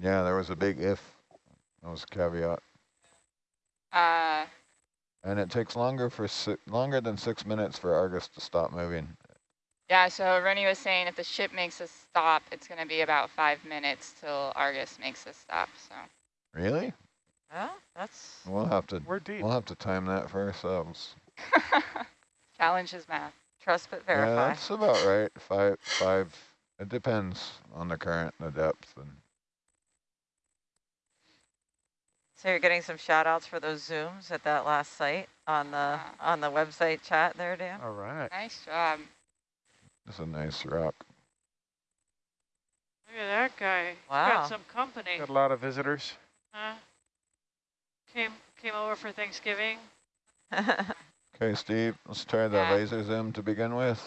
Yeah, there was a big if. That was a caveat. uh, And it takes longer for si longer than six minutes for Argus to stop moving. yeah, so Rennie was saying if the ship makes a stop, it's going to be about five minutes till Argus makes a stop. So Really? Well, that's We'll have to We're deep. we'll have to time that for ourselves. challenge his math. trust but verify. Yeah, verify. that's about right. Five five. It depends on the current, and the depth, and So you're getting some shout outs for those zooms at that last site on the uh-huh. on the website chat there, Dan? All right. Nice job. it's a nice rock. Look at that guy. He's Wow. Got some company. Got a lot of visitors. Huh? Came came over for Thanksgiving. Okay, Steve, let's try the Yeah. laser zoom to begin with.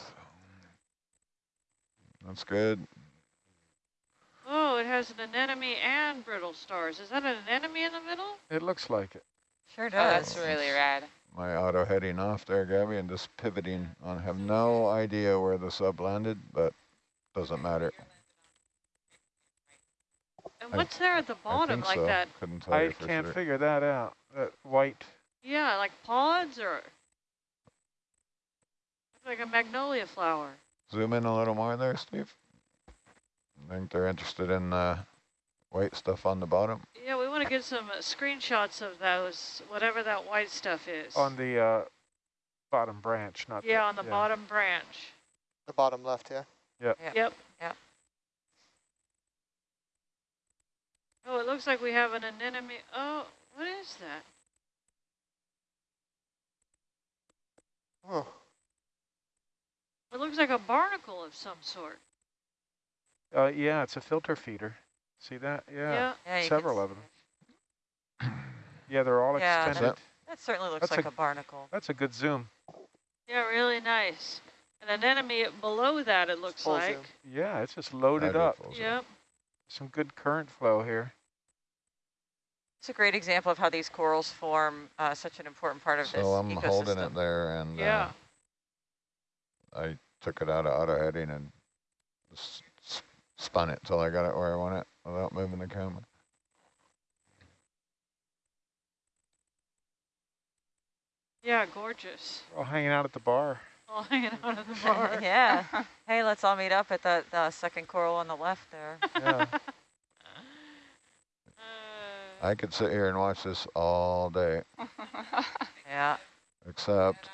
That's good. Oh, it has an anemone and brittle stars. Is that an anemone in the middle? It looks like it. sure Oh, does. that's really rad. My auto heading off there, Gabby, and just pivoting on. Have no idea where the sub landed, but doesn't matter. And I- what's there at the bottom, like so. that? Couldn't tell I you for can't sure. figure that out. That white. Yeah, like pods or like a magnolia flower. Zoom in a little more there, Steve. I think they're interested in the white stuff on the bottom. Yeah, we want to get some uh, screenshots of those, whatever that white stuff is. On the uh, bottom branch, not yeah, on the yeah. bottom branch. The bottom left, yeah. Yep. Yep. Oh, it looks like we have an anemone. Oh, what is that? Oh, It looks like a barnacle of some sort. Uh, yeah, it's a filter feeder. See that? Yeah, Yeah. Yeah, several of them. Yeah, they're all Yeah, extended. That certainly looks That's like a- a barnacle. That's a good zoom. Yeah, really nice. And an anemone below that, it looks Full like. zoom. Yeah, it's just loaded up. Wonderful zoom. Yep. Some good current flow here. It's a great example of how these corals form uh, such an important part of this So I'm ecosystem. holding it there, and Yeah. uh, I took it out of auto heading and s s- spun it till I got it where I want it without moving the camera. Yeah, gorgeous. We're all hanging out at the bar. All hanging out of the bar. yeah. Hey, let's all meet up at that uh, second coral on the left there. Yeah. Uh, I could sit here and watch this all day, Yeah. except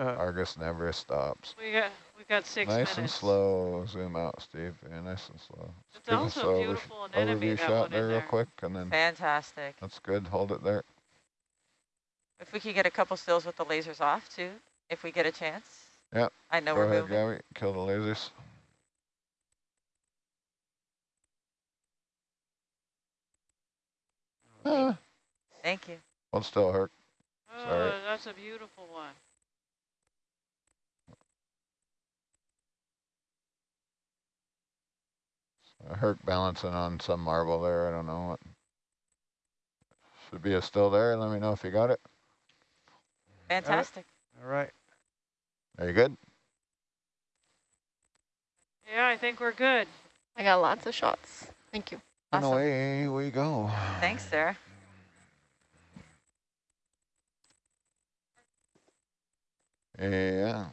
Uh, Argus never stops. we got we got six nice minutes. and slow. Zoom out, Steve. Yeah, nice and slow. It's Give also a a over- beautiful anemone, Overview that shot one there real quick, and then Fantastic. that's good. Hold it there. If we could get a couple stills with the lasers off too, if we get a chance. Yep. I know Go we're ahead, moving. Gabby. Kill the lasers. Ah, Thank you. One still, Herc. Oh, Sorry. that's a beautiful one. Herc balancing on some marble there. I don't know what. Should be a still there. Let me know if you got it. Fantastic. all right. Are you good? Yeah, I think we're good. I got lots of shots. Thank you. And Awesome. away we go. Thanks, Sarah. Yeah.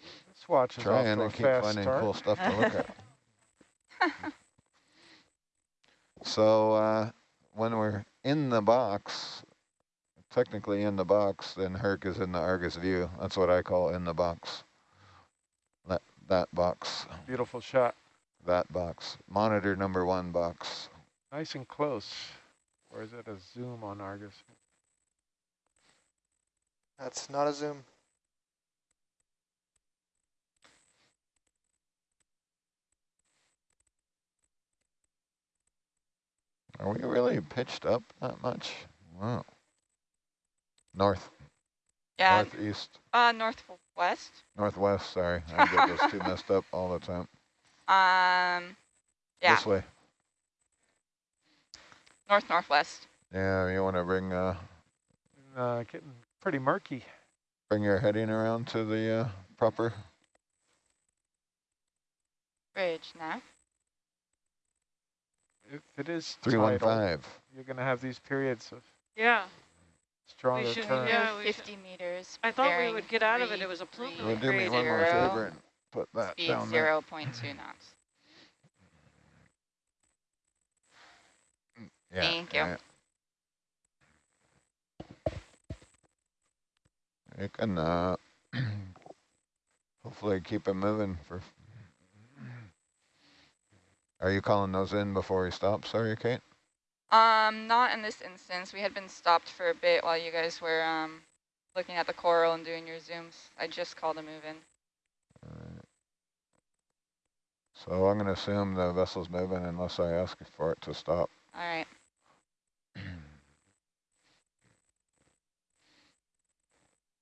This watch is off Trying to to a keep fast finding start. cool stuff to look at. So uh, when we're in the box, technically in the box, then Herc is in the Argus view. That's what I call in the box. That that box, Beautiful shot. that box. Monitor number one box. Nice and close. Or is it a zoom on Argus? That's not a zoom. Are we really pitched up that much? Wow. North, yeah, northeast, uh, northwest. northwest. Sorry, I get those two messed up all the time. Um, yeah, This way. north northwest. Yeah, you want to bring uh, Uh, getting pretty murky. bring your heading around to the uh, proper. Bridge, nav. If it is Three one tidal, five. you're going to have these periods of Yeah, stronger should- current. yeah. we should- 50 meters. I thought we would get out of it. It was a plume. three, Well, do me one more zero, favor and put that Speed down there. 0.2 knots. Yeah, Thank you. yeah. You can uh, hopefully keep it moving for. Are you calling those in before we stop? Sorry, Kate. Um, not in this instance. We had been stopped for a bit while you guys were um looking at the coral and doing your zooms. I just called a move in. Alright. So I'm going to assume the vessel's moving unless I ask for it to stop. All right.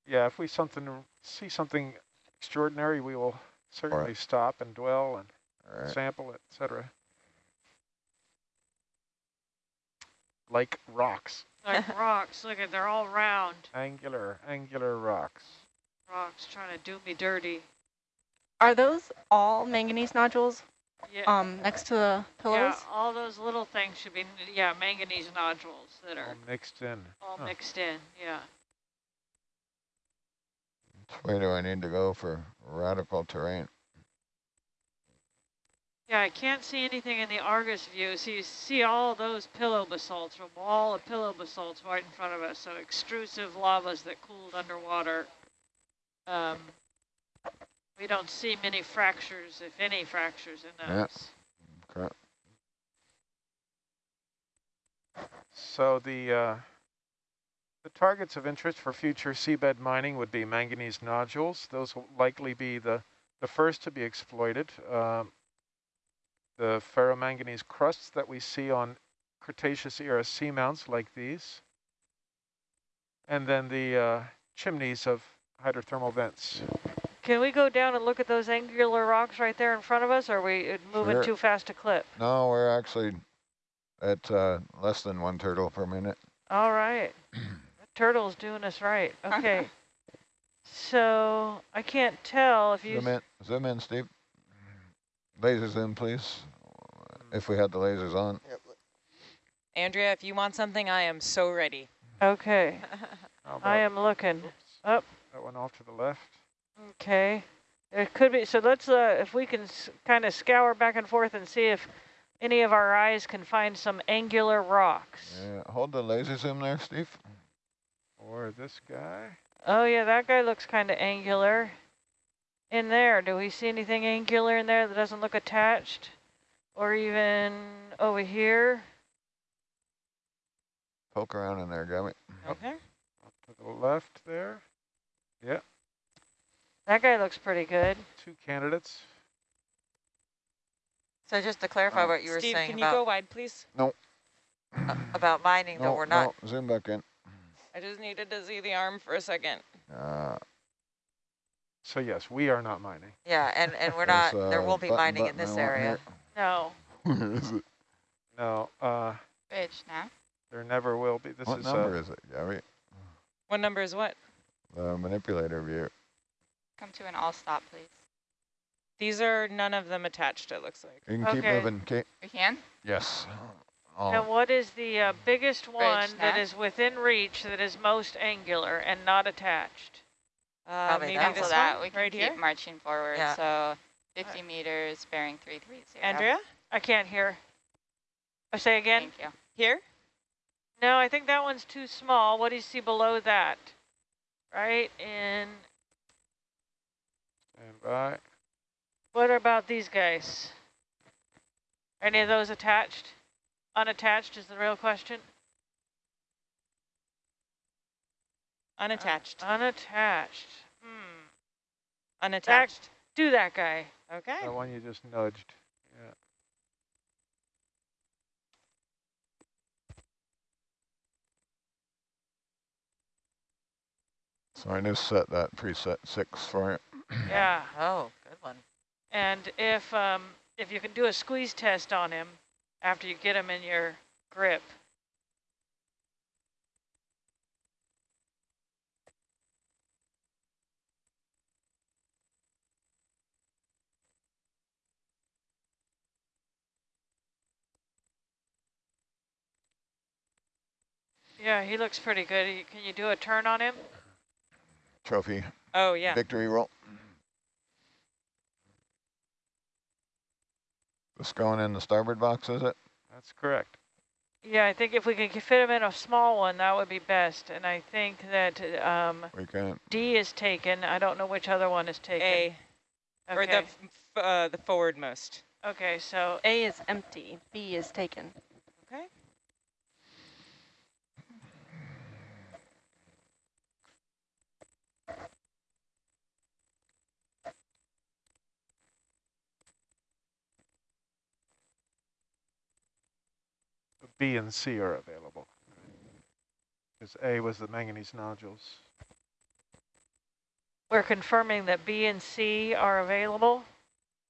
Yeah, if we something see something extraordinary, we will certainly stop and dwell and All right. sample, it, etc. Like rocks, Like rocks. Look at, they're all round. angular, angular rocks. Rocks trying to do me dirty. Are those all manganese nodules Yeah. um, next to the pillows? Yeah, all those little things should be, yeah, manganese nodules that All are mixed in. all Huh. mixed in, yeah. Which way do I need to go for radical terrain? Yeah, I can't see anything in the Argus view, so you see all those pillow basalts, a wall of pillow basalts right in front of us, so extrusive lavas that cooled underwater. Um, we don't see many fractures, if any fractures in Yeah. those. Okay. So the uh, the targets of interest for future seabed mining would be manganese nodules. Those will likely be the the first to be exploited. Um, the ferromanganese crusts that we see on Cretaceous era seamounts like these, and then the uh, chimneys of hydrothermal vents. Can we go down and look at those angular rocks right there in front of us, or are we uh, moving Sure. too fast to clip? No, we're actually at uh, less than one turtle per minute. All right. That Turtle's doing us right. Okay. so I can't tell if you. Zoom in, zoom in, Steve. Laser zoom, please. If we had the lasers on. Andrea, if you want something, I am so ready. Okay. I am looking. oops, Up. That one off to the left. Okay. It could be. So let's, uh, if we can kind of scour back and forth and see if any of our eyes can find some angular rocks. Yeah, hold the laser zoom there, Steve. Or this guy. Oh, yeah, that guy looks kind of angular. In there, do we see anything angular in there that doesn't look attached? Or even over here? Poke around in there, Gabby. Okay. Off to the left there. That guy looks pretty good. Two candidates. So just to clarify Um, what you were Steve, saying can you go wide, please? uh, about mining, No, though we're not, no, zoom back in. I just needed to see the arm for a second. Uh, So yes, we are not mining. yeah, and, and we're not, there's there won't be button mining in button I this area. No. here. Where is it? No, uh, Bridge, nav. there never will be. This what is number uh, is it, Gabby? What number is what? The manipulator view. Come to an all stop, please. These are none of them attached, it looks like. You can keep Okay. moving, Kate. We can? Yes. Oh. And Oh, what is the uh, biggest one that nav. is within reach that is most angular and not attached? Uh, Probably maybe that Cancel this that. one, We can right keep here. marching forward. Yeah. So 50 meters, bearing 330. Andrea, I can't hear. I say again? Thank you. here. No, I think that one's too small. What do you see below that? Right, and stand by. what about these guys? Any of those attached? Unattached is the real question. Unattached. Unattached. Hmm. Unattached. Do that guy. Okay. That one you just nudged. Yeah. so I just set that preset six for you. Yeah. Oh, good one. And if um, if you can do a squeeze test on him after you get him in your grip. Yeah, he looks pretty good. He- Can you do a turn on him? Trophy, Oh, yeah. victory roll. This going in the starboard box, is it? That's correct. Yeah, I think if we could fit him in a small one, that would be best. And I think that um, We can, D is taken. I don't know which other one is taken. A, Okay. or the, Okay. f- f- uh, the forwardmost. Okay, so A is empty, B is taken. B and C are available. Because A was the manganese nodules. we're confirming that B and C are available.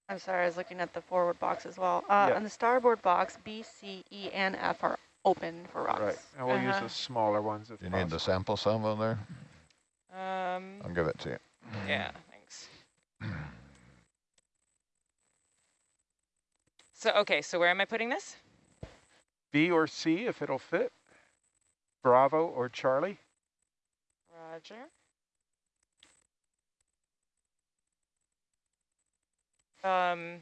I'm sorry, I was looking at the forward box as well. Uh, Yeah. On the starboard box, B, C, E, and F are open for rocks. Right, and we'll use Uh-huh. the smaller ones if you need the possible. sample salvo there? Um, I'll give it to you. yeah, thanks. So, okay, so where am I putting this? B or C if it'll fit. Bravo or Charlie. Roger. Um,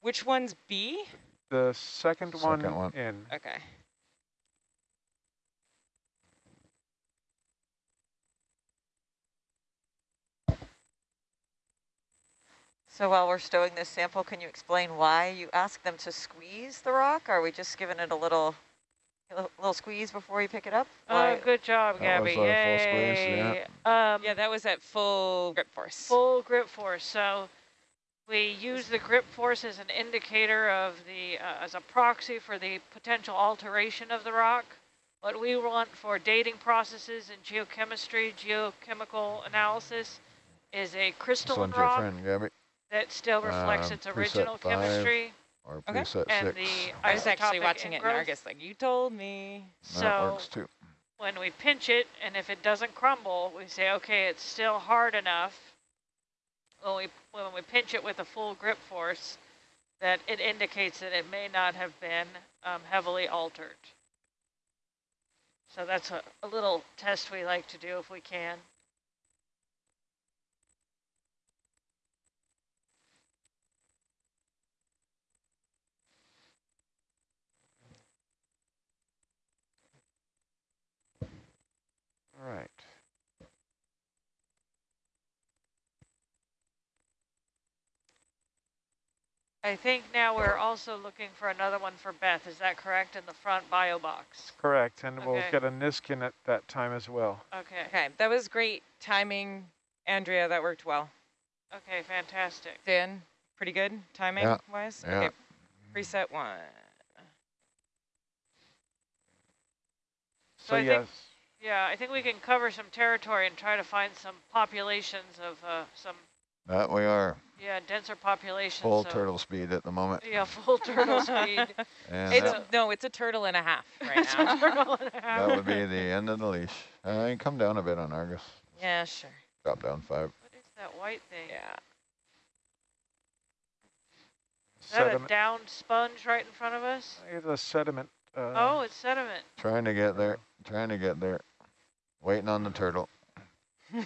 which one's B? The second, one, Second one. in. Okay. So while we're stowing this sample, can you explain why you ask them to squeeze the rock? Are we just giving it a little, a little- little squeeze before you pick it up? Oh, Why- good job, That was Gabby. our full squeeze, Yay. Um, Yeah, that was at full grip force. full grip force. So we use the grip force as an indicator of the, uh, as a proxy for the potential alteration of the rock. What we want for dating processes in geochemistry, geochemical analysis, is a This crystalline rock friend, Gabby, that still reflects Uh, its original chemistry. or Okay. preset And six. the I was actually isotopic watching it in. Argus, like you told me. That So works too. when we pinch it, and if it doesn't crumble, we say, okay, it's still hard enough. When we when we pinch it with a full grip force, that it indicates that it may not have been um, heavily altered. So that's a, a little test we like to do if we can. All right. I think now we're also looking for another one for Beth. Is that correct? In the front bio box. Correct, and we'll get a Niskin at that time as well. Okay. Okay, that was great timing, Andrea. That worked well. Okay. Fantastic. Dan, pretty good timing Yeah, wise. yeah. Okay, preset one. So So, I think- yes, Yeah, I think we can cover some territory and try to find some populations of uh, some That we are, yeah denser populations. full of- turtle speed at the moment. Yeah, full turtle speed. And It's that, no, it's a turtle and a half right now. Turtle and a that would be the end of the leash. Uh, come down a bit on Argus. yeah, sure. Drop down five. What is that white thing? Yeah. Is that a down sponge right in front of us? It's a sediment. Uh, oh, it's sediment. Trying to get there, trying to get there. Waiting on the turtle.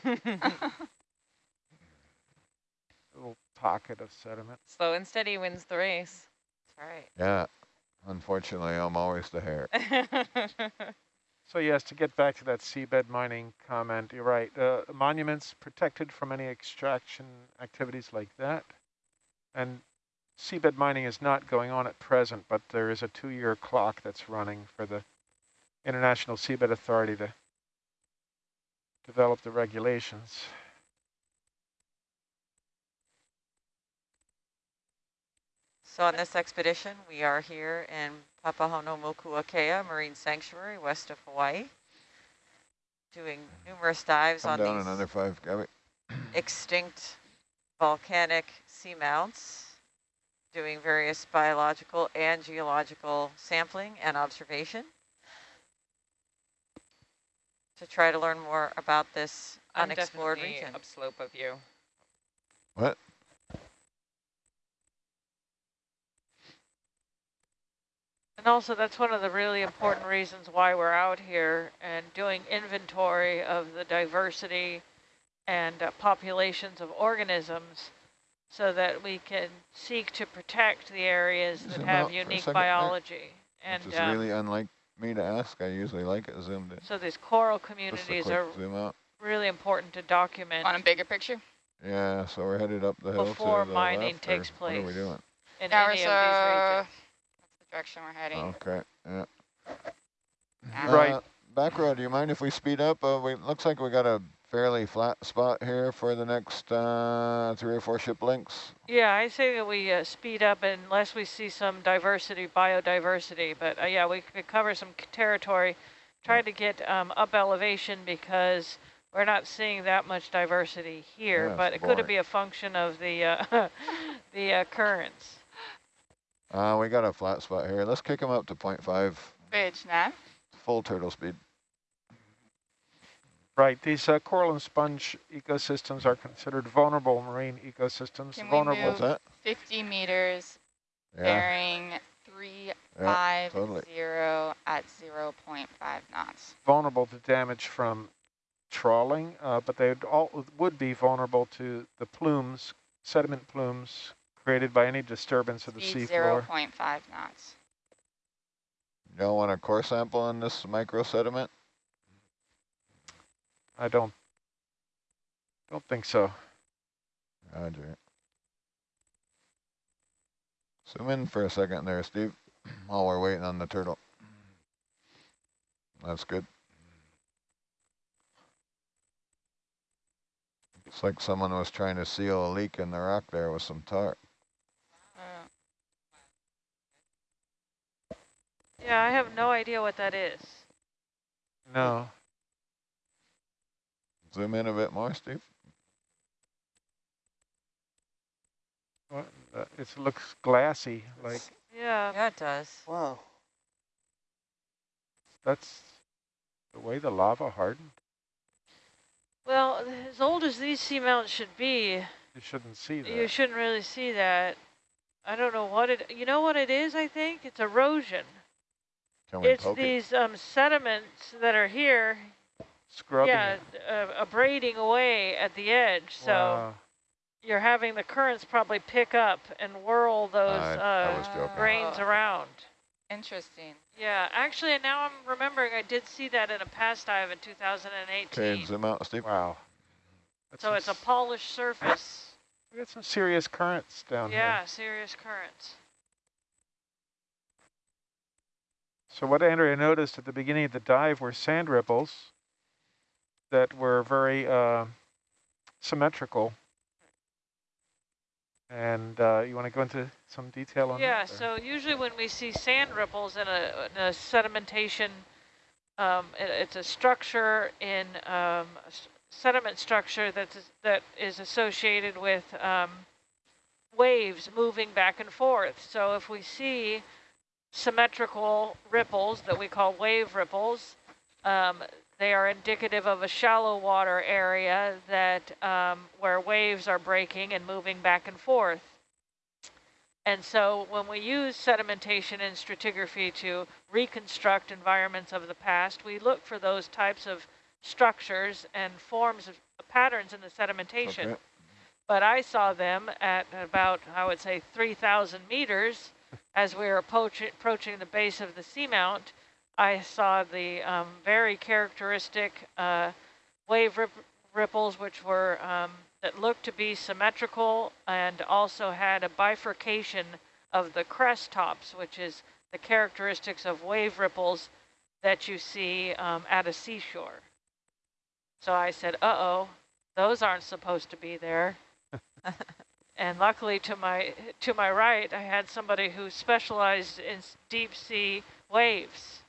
little pocket of sediment. Slow and steady wins the race. That's right. Yeah, unfortunately, I'm always the hare. So yes, to get back to that seabed mining comment, you're right. Uh, monuments protected from any extraction activities like that. And seabed mining is not going on at present, but there is a two-year clock that's running for the International Seabed Authority to develop the regulations. So on this expedition, we are here in Papahānaumokuākea Marine Sanctuary, west of Hawaii, doing numerous dives Come on down these another five, Gabby. extinct volcanic seamounts, doing various biological and geological sampling and observation to try to learn more about this I'm unexplored definitely region. upslope of you. What? And also that's one of the really important reasons why we're out here and doing inventory of the diversity and uh, populations of organisms so that we can seek to protect the areas that have out for a unique second there. biology. And Which is um, really unlike me to ask. I usually like it zoomed in. so these coral communities are zoom out. really important to document On a bigger picture? Yeah, so we're headed up the hill Before to the mining left, or takes What are we doing? in Yeah, any so of these regions. that's the direction we're heading. Okay, yeah. Yeah. Right. Uh, back row, do you mind if we speed up? Uh, we looks like we got a fairly flat spot here for the next uh, three or four ship links. Yeah, I say that we uh, speed up unless we see some diversity, biodiversity. But uh, yeah, we could cover some territory, try to get um, up elevation because we're not seeing that much diversity here. Yeah, but it's it could be a function of the uh, the uh, currents. Uh, we got a flat spot here. Let's kick them up to 0.5 Bridge nav. full turtle speed. Right, these uh, coral and sponge ecosystems are considered vulnerable marine ecosystems. Can we vulnerable. move- that? 50 meters, Yeah, bearing yeah, 350 totally. at 0.5 knots. vulnerable to damage from trawling, uh, but they would all would be vulnerable to the plumes, sediment plumes created by any disturbance of the Speed seafloor. 0.5 knots. You don't want a core sample on this micro sediment? I don't don't think so. Roger. Zoom in for a second there, Steve, while we're waiting on the turtle. That's good. It's like someone was trying to seal a leak in the rock there with some tar. Yeah, I have no idea what that is. No. Zoom in a bit more, Steve. What? Uh, it looks glassy, like Yeah, Yeah, it does. Wow. that's the way the lava hardened. well, as old as these seamounts should be, You shouldn't see that. you shouldn't really see that. I don't know what it, you know what it is, I think? It's erosion. Can we It's poke it? these um, sediments that are here, Scrubbing yeah, it. uh, abrading away at the edge. So Wow. you're having the currents probably pick up and whirl those I- I was uh, grains Oh. around. interesting. Yeah, actually, now I'm remembering I did see that in a past dive in 2018. Okay, zoom out, Steve. Wow. That's So it's a polished surface. we got some serious currents down here. Yeah, serious currents. So what Andrea noticed at the beginning of the dive were sand ripples that were very uh, symmetrical. And uh, you want to go into some detail on Yeah, that? Yeah, so usually when we see sand ripples in a, in a sedimentation, um, it, it's a structure in um, sediment structure that's, that is associated with um, waves moving back and forth. So if we see symmetrical ripples that we call wave ripples, um, they are indicative of a shallow water area that um, where waves are breaking and moving back and forth. And so when we use sedimentation and stratigraphy to reconstruct environments of the past, we look for those types of structures and forms of patterns in the sedimentation. Okay. But I saw them at about, I would say, 3,000 meters as we were approach approaching the base of the seamount. I saw the um, very characteristic uh, wave rip ripples, which were um, that looked to be symmetrical and also had a bifurcation of the crest tops, which is the characteristics of wave ripples that you see um, at a seashore. So I said, uh-oh, those aren't supposed to be there. and luckily to my to my right, I had somebody who specialized in deep sea waves.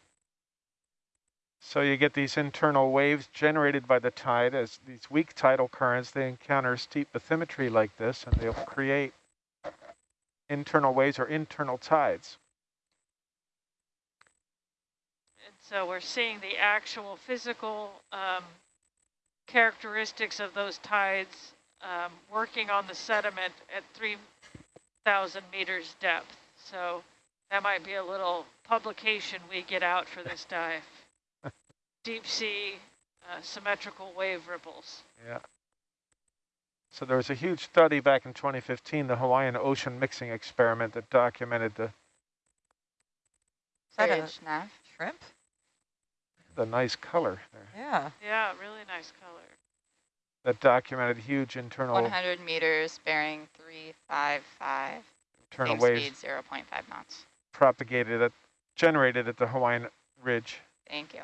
So you get these internal waves generated by the tide as these weak tidal currents, they encounter steep bathymetry like this and they'll create internal waves or internal tides. And so we're seeing the actual physical um, characteristics of those tides um, working on the sediment at 3,000 meters depth. So That might be a little publication we get out for this dive. Deep sea uh, symmetrical wave ripples. Yeah. So there was a huge study back in 2015, the Hawaiian Ocean Mixing Experiment that documented the, Is that a Voyage shrimp? the nice color there. Yeah. Yeah, really nice color. That documented huge internal 100 meters, bearing 355. internal Wave waves speed 0.5 knots. propagated at generated at the Hawaiian Ridge. Thank you.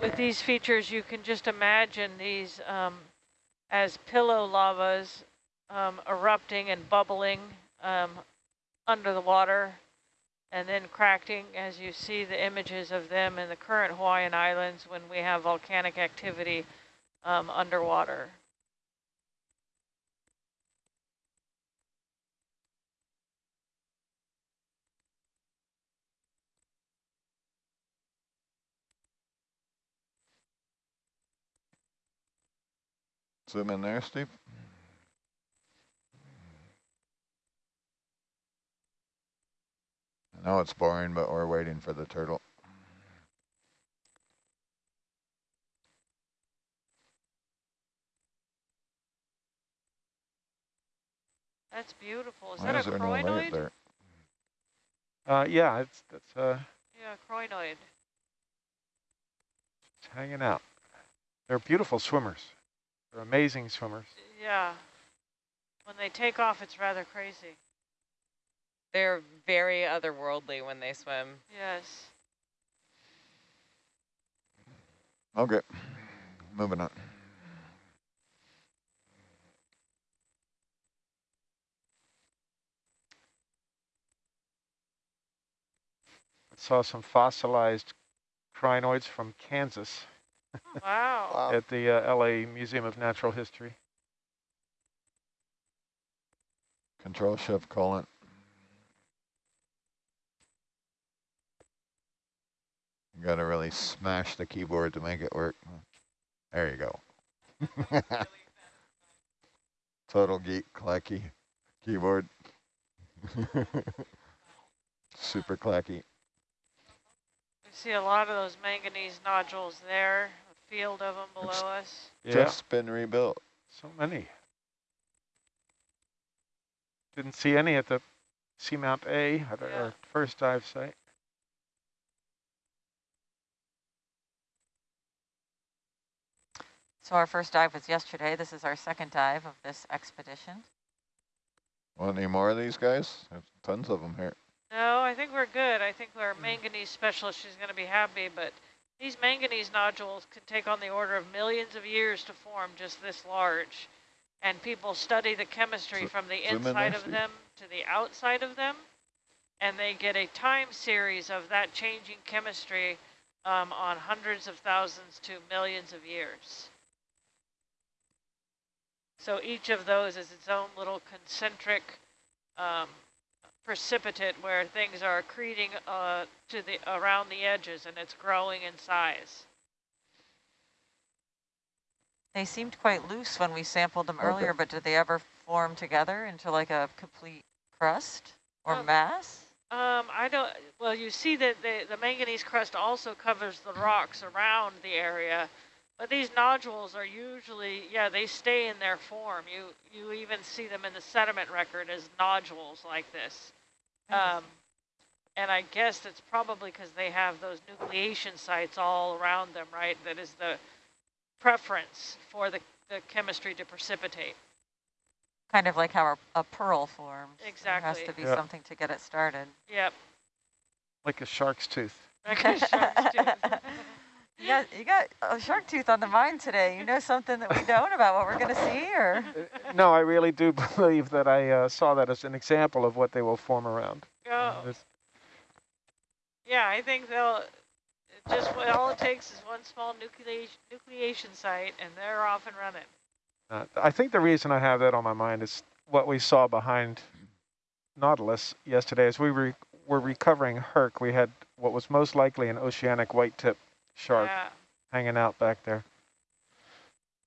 With these features, you can just imagine these um, as pillow lavas um, erupting and bubbling um, under the water and then cracking as you see the images of them in the current Hawaiian Islands when we have volcanic activity um, underwater. Zoom in there, Steve. I know it's boring, but we're waiting for the turtle. That's beautiful. Is Why that is a there no light there? Uh, yeah, it's, it's, uh, Yeah, crinoid. it's hanging out. They're beautiful swimmers. They're amazing swimmers. Yeah. When they take off, it's rather crazy. They're very otherworldly when they swim. Yes. Okay, moving on. I saw some fossilized crinoids from Kansas Wow. Wow. at the uh, LA Museum of Natural History. Control shift colon. You gotta really smash the keyboard to make it work. There you go. Total geek clacky keyboard. Super clacky. We see a lot of those manganese nodules there, a field of them below It's- us. Yeah, Just been rebuilt. so many. Didn't see any at the Seamount A, at Yeah. our first dive site. So our first dive was yesterday. This is our second dive of this expedition. Want any more of these guys? There's tons of them here. No, I think we're good. I think our manganese specialist is going to be happy, but these manganese nodules can take on the order of millions of years to form just this large. And people study the chemistry Zo- from the inside of them to the outside of them. And they get a time series of that changing chemistry um, on hundreds of thousands to millions of years. So each of those is its own little concentric um, precipitate where things are accreting uh, to the around the edges and it's growing in size. They seemed quite loose when we sampled them Okay. earlier, but did they ever form together into like a complete crust or Um, mass? Um, I don't. Well, you see that the the manganese crust also covers the rocks around the area, but these nodules are usually yeah they stay in their form. You you even see them in the sediment record as nodules like this. Um, and I guess it's probably because they have those nucleation sites all around them, right? That is the preference for the, the chemistry to precipitate. Kind of like how a, a pearl forms. Exactly. There has to be Yeah. something to get it started. Yep. Like a shark's tooth. Like a shark's tooth. you got you got a shark tooth on the mind today. You know something that we don't about what we're going to see, or Uh, no, I really do believe that I uh, saw that as an example of what they will form around. Go. This- Yeah, I think they'll just what all it takes is one small nucleation nucleation site, and they're off and running. Uh, I think the reason I have that on my mind is what we saw behind Nautilus yesterday. As we re were recovering Herc, we had what was most likely an oceanic white tip shark Yeah. hanging out back there.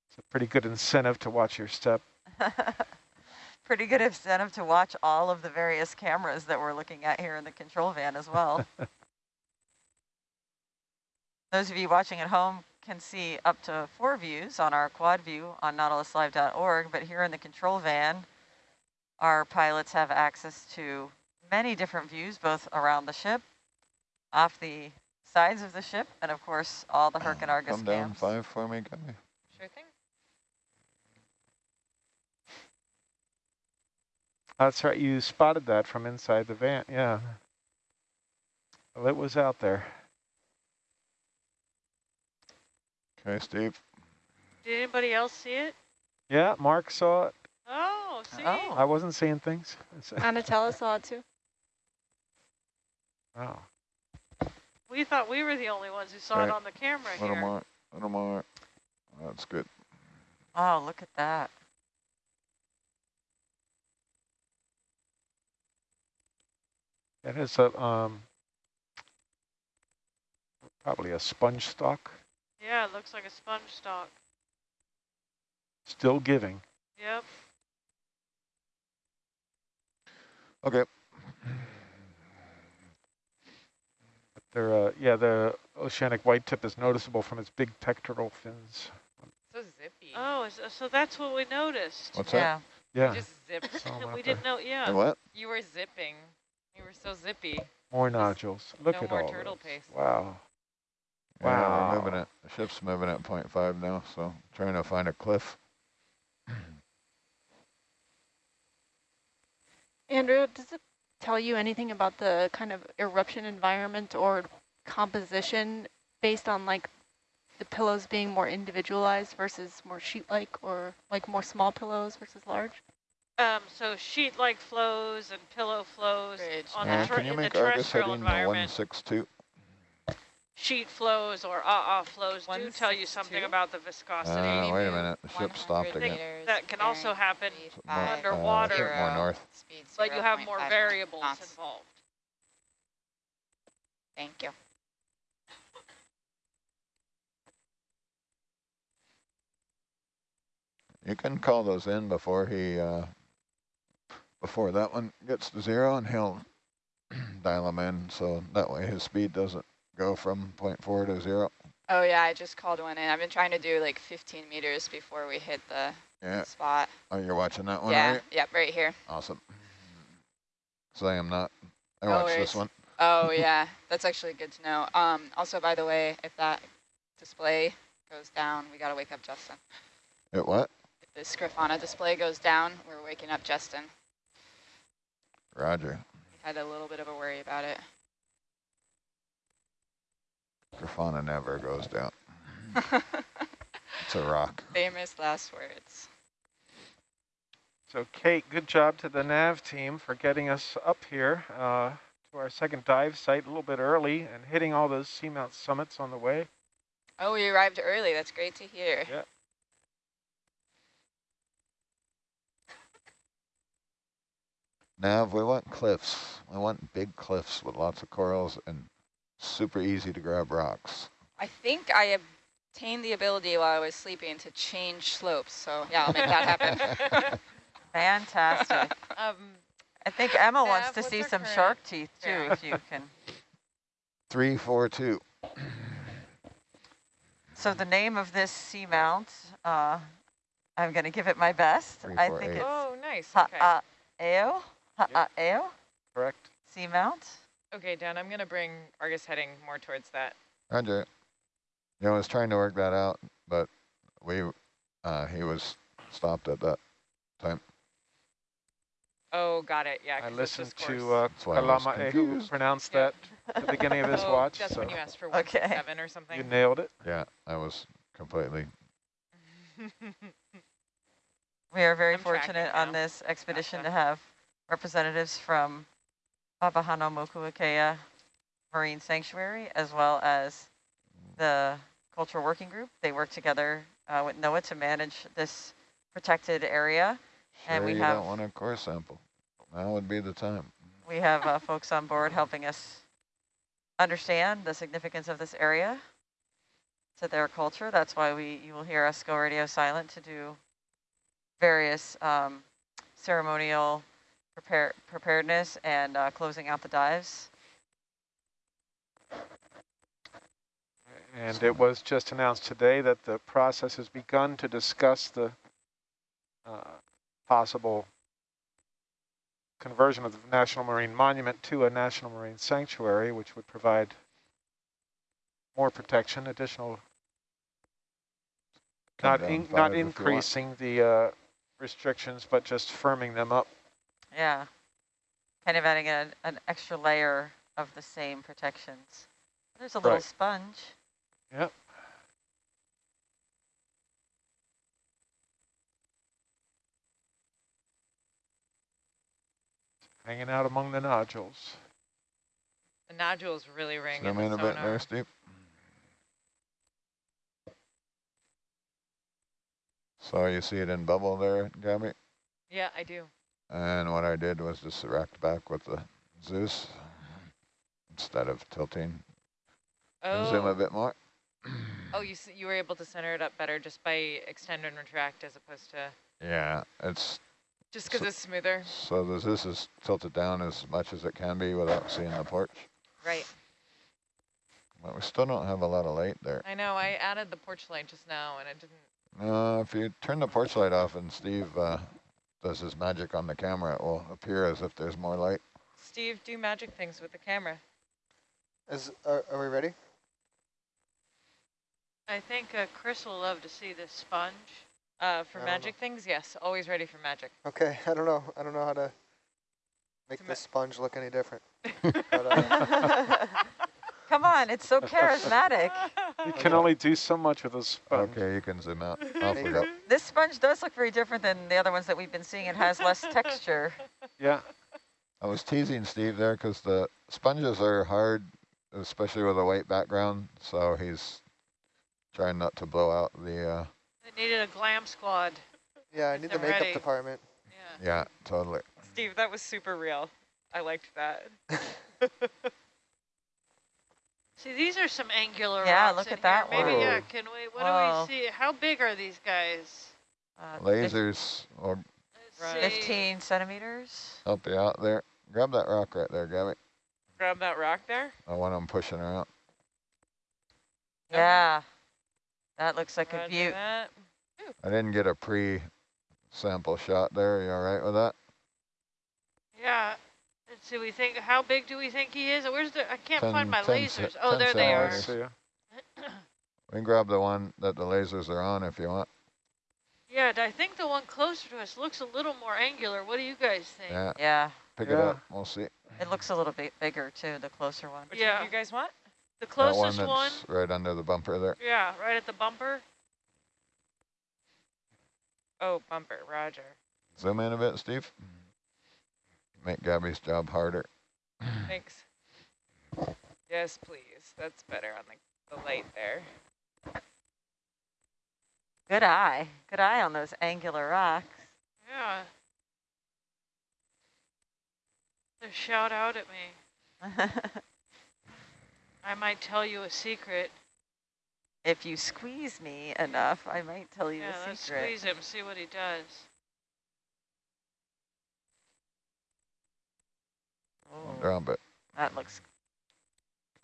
It's a pretty good incentive to watch your step. Pretty good incentive to watch all of the various cameras that we're looking at here in the control van as well. Those of you watching at home can see up to four views on our quad view on nautiluslive.org, but here in the control van, our pilots have access to many different views, both around the ship, off the sides of the ship, and of course, all the Herc and Argus Come down cams. five for me, guy. Sure thing. That's right, you spotted that from inside the van, yeah. Well, it was out there. Okay, Steve. Did anybody else see it? Yeah, Mark saw it. Oh, see? Oh. I wasn't seeing things. It's- Anatella saw it too. Wow. We thought we were the only ones who saw it on the camera Little here. more, little more. That's good. Oh, look at that. It is a, um, probably a sponge stock, Yeah, it looks like a sponge stock. still giving. Yep. Okay. They're, uh, yeah, the oceanic white tip is noticeable from its big pectoral fins. So zippy. Oh, so that's what we noticed. What's that? Yeah. Yeah, You just zipped. saw 'em we there. didn't know, And yeah. what? You were zipping. You were so zippy. more nodules. Look no at more all turtle those. paste. Wow. Yeah, we're moving Wow. it. The ship's moving at 0.5 now, so trying to find a cliff. Andrea, does it tell you anything about the kind of eruption environment or composition based on like the pillows being more individualized versus more sheet-like or like more small pillows versus large? Um, so sheet-like flows and pillow flows Bridge. on Uh, the, ter can you in make Argus terrestrial heading environment. 162? Sheet flows or ah-ah flows do tell you something two? about the viscosity. Uh, wait a minute. The ship stopped again. That can also happen five, underwater. Uh, more north. Speed but you have more variables knots. involved. Thank you. You can call those in before he, uh, before that one gets to zero and he'll dial them in. So that way his speed doesn't go from 0.4 to zero. Oh yeah, I just called one in. I've been trying to do like 15 meters before we hit the Yeah. spot. Oh, you're watching that one, yeah, you? yep, right here. Awesome. So I am not. I No watched worries. this one. Oh yeah, that's actually good to know. Um, also, by the way, if that display goes down, we gotta wake up Justin. It what? If the Grafana display goes down, we're waking up Justin. Roger. Had a little bit of a worry about it. Grafana never goes down. It's a rock. Famous last words. So Kate, good job to the nav team for getting us up here uh, to our second dive site a little bit early and hitting all those seamount summits on the way. Oh, we arrived early. That's great to hear. Yeah. Nav, we want cliffs. We want big cliffs with lots of corals and super easy to grab rocks. I think I obtained the ability while I was sleeping to change slopes. So yeah, I'll make that happen. Fantastic. Um, I think Emma wants to see some current- shark teeth too, Yeah. if you can. Three, four, two. So the name of this seamount, uh, I'm going to give it my best. Three, I think eight. it's oh, nice. Okay. Ha'ao, Ha'ao Correct. seamount. Okay, Dan, I'm going to bring Argus heading more towards that. Roger. You know, I was trying to work that out, but we, uh, he was stopped at that time. Oh, got it. Yeah, I listened to course. uh, That's why Kalama who confused. pronounced Yeah. that at the beginning of his oh, watch. That's so when you asked for Okay. 167 or something. you nailed it. Yeah, I was completely. We are very I'm fortunate on this expedition Gotcha. to have representatives from Papahānaumokuākea Marine Sanctuary, as well as the Cultural Working Group. They work together uh, with NOAA to manage this protected area. Sure And we you have- don't want a core sample. Now would be the time. We have uh, folks on board helping us understand the significance of this area. to their culture. That's why we you will hear us go radio silent to do various um, ceremonial prepare preparedness and uh, closing out the dives. And it was just announced today that the process has begun to discuss the uh, possible conversion of the National Marine Monument to a National Marine Sanctuary, which would provide more protection, additional, Come not in, not if you want. increasing the uh, restrictions, but just firming them up. Yeah, kind of adding a, an extra layer of the same protections. There's a little Right. sponge. Yep. Hanging out among the nodules. The nodules really ring in Zoom the in a bit sonar. there, Steve. So you see it in bubble there, Gabby? Yeah, I do. And what I did was just erect back with the Zeus instead of tilting. Oh, Zoom a bit more. oh, you you were able to center it up better just by extend and retract as opposed to Yeah, it's just because So- it's smoother. so the Zeus is tilted down as much as it can be without seeing the porch. Right. But we still don't have a lot of light there. I know. I added the porch light just now, and it didn't. Uh, if you turn the porch light off and Steve uh, does his magic on the camera, it will appear as if there's more light. Steve, do magic things with the camera. Is are, are we ready? I think uh, Chris will love to see this sponge. Uh, for I magic things, yes. Always ready for magic. Okay, I don't know. I don't know how to make To this sponge look any different. But, uh, Come on, it's so charismatic. You can only do so much with a sponge. Okay, you can zoom out. Off we go. This sponge does look very different than the other ones that we've been seeing. It has less texture. Yeah, I was teasing Steve there because the sponges are hard, especially with a white background. So he's trying not to blow out the, uh, They needed a glam squad. yeah, I need the makeup ready. department. Yeah. yeah, totally. Steve, that was super real. I liked that. See, these are some angular Yeah, rocks look in at that here. Maybe, yeah, can we, what Whoa. do we see? How big are these guys? Uh, Lasers will Let's Right. 15 centimeters. help you out there. Grab that rock right there, Gabby. Grab that rock there. I want him pushing her out. Yeah, that looks like a Roger beaut. that. I didn't get a pre-sample shot there. You all right with that? Yeah. Let's we think, how big do we think he is? Where's the, I can't Ten- find my lasers. Oh, there they are. see ya. We can grab the one that the lasers are on if you want. Yeah, I think the one closer to us looks a little more angular. What do you guys think? Yeah, Yeah, pick it up. We'll see. it looks a little bit bigger too, the closer one. Which Yeah. one you guys want? The closest That one closest that's one? right under the bumper there. Yeah, right at the bumper. Oh, bumper. Roger. Zoom in a bit, Steve. Make Gabby's job harder. Thanks. Yes, please. That's better on the, the light there. Good eye. Good eye on those angular rocks. Yeah. They shout out at me. I might tell you a secret. if you squeeze me enough, I might tell you Yeah, a let's squeeze him, see what he does. Oh, Drop it. that looks